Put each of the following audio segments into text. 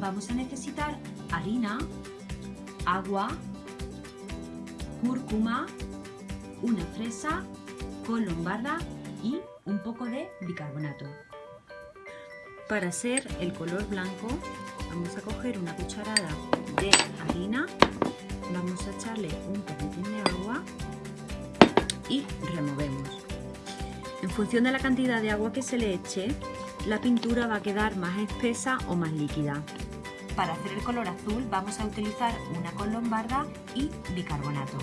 vamos a necesitar harina, agua, cúrcuma, una fresa, con lombarda y un poco de bicarbonato. Para hacer el color blanco vamos a coger una cucharada de harina, vamos a echarle un poquitín de agua y removemos. En función de la cantidad de agua que se le eche, la pintura va a quedar más espesa o más líquida. Para hacer el color azul vamos a utilizar una con lombarda y bicarbonato.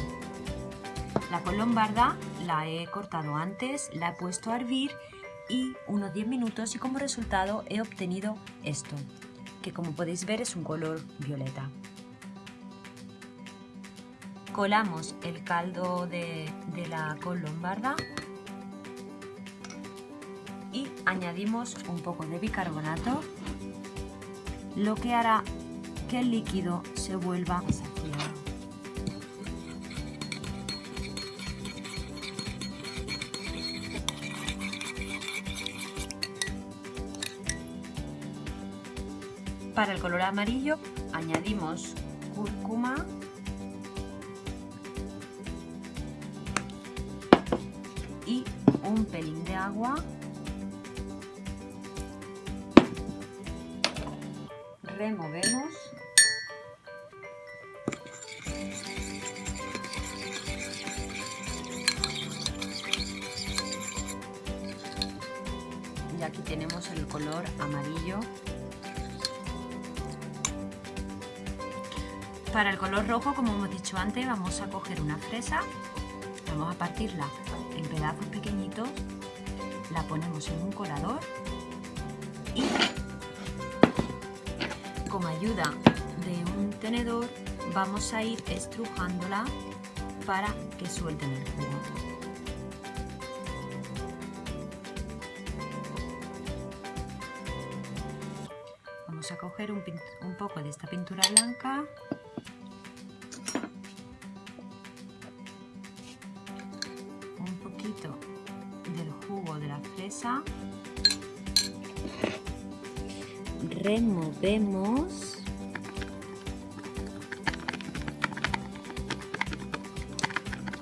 La con lombarda la he cortado antes, la he puesto a hervir y unos 10 minutos y como resultado he obtenido esto, que como podéis ver es un color violeta. Colamos el caldo de, de la con lombarda y añadimos un poco de bicarbonato, lo que hará que el líquido se vuelva. Para el color amarillo añadimos cúrcuma, y un pelín de agua removemos y aquí tenemos el color amarillo. Para el color rojo como hemos dicho antes vamos a coger una fresa vamos a partirla en pedazos pequeñitos la ponemos en un colador y con ayuda de un tenedor vamos a ir estrujándola para que suelten el jugo. Vamos a coger un, un poco de esta pintura blanca un poquito del jugo de la fresa removemos.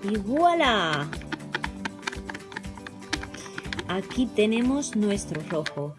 Y voilà. Aquí tenemos nuestro rojo